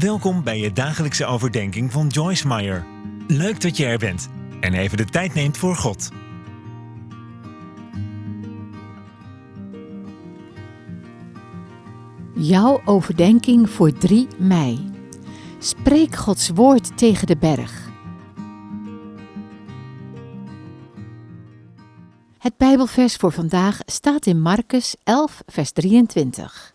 Welkom bij je dagelijkse overdenking van Joyce Meyer. Leuk dat je er bent en even de tijd neemt voor God. Jouw overdenking voor 3 mei. Spreek Gods woord tegen de berg. Het Bijbelvers voor vandaag staat in Marcus 11, vers 23.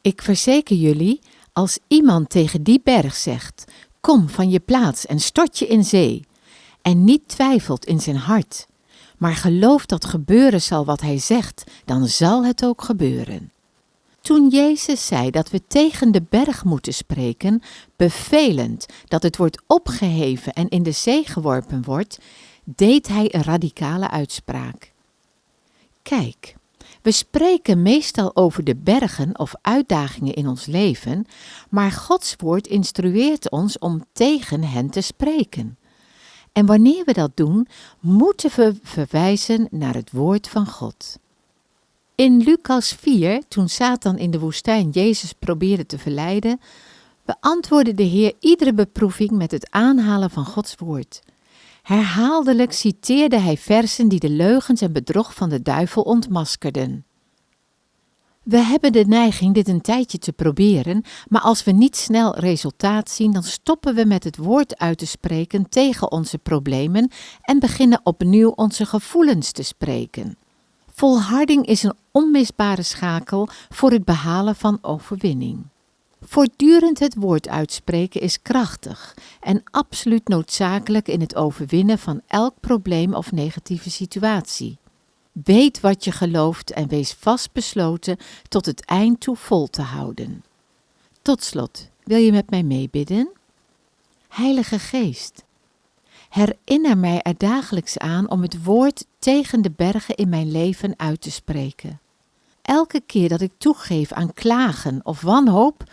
Ik verzeker jullie, als iemand tegen die berg zegt: Kom van je plaats en stort je in zee, en niet twijfelt in zijn hart, maar gelooft dat gebeuren zal wat hij zegt, dan zal het ook gebeuren. Toen Jezus zei dat we tegen de berg moeten spreken, bevelend dat het wordt opgeheven en in de zee geworpen wordt, deed hij een radicale uitspraak. Kijk, we spreken meestal over de bergen of uitdagingen in ons leven, maar Gods woord instrueert ons om tegen hen te spreken. En wanneer we dat doen, moeten we verwijzen naar het woord van God. In Lucas 4, toen Satan in de woestijn Jezus probeerde te verleiden, beantwoordde de Heer iedere beproeving met het aanhalen van Gods woord. Herhaaldelijk citeerde hij versen die de leugens en bedrog van de duivel ontmaskerden. We hebben de neiging dit een tijdje te proberen, maar als we niet snel resultaat zien, dan stoppen we met het woord uit te spreken tegen onze problemen en beginnen opnieuw onze gevoelens te spreken. Volharding is een onmisbare schakel voor het behalen van overwinning. Voortdurend het woord uitspreken is krachtig en absoluut noodzakelijk in het overwinnen van elk probleem of negatieve situatie. Weet wat je gelooft en wees vastbesloten tot het eind toe vol te houden. Tot slot, wil je met mij meebidden? Heilige Geest, herinner mij er dagelijks aan om het woord tegen de bergen in mijn leven uit te spreken. Elke keer dat ik toegeef aan klagen of wanhoop,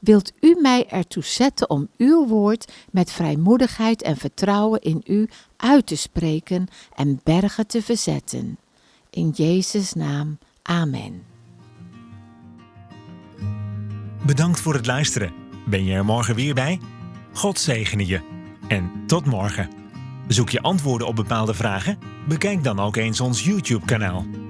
wilt u mij ertoe zetten om uw woord met vrijmoedigheid en vertrouwen in u uit te spreken en bergen te verzetten. In Jezus' naam, amen. Bedankt voor het luisteren. Ben je er morgen weer bij? God zegene je. En tot morgen. Zoek je antwoorden op bepaalde vragen? Bekijk dan ook eens ons YouTube-kanaal.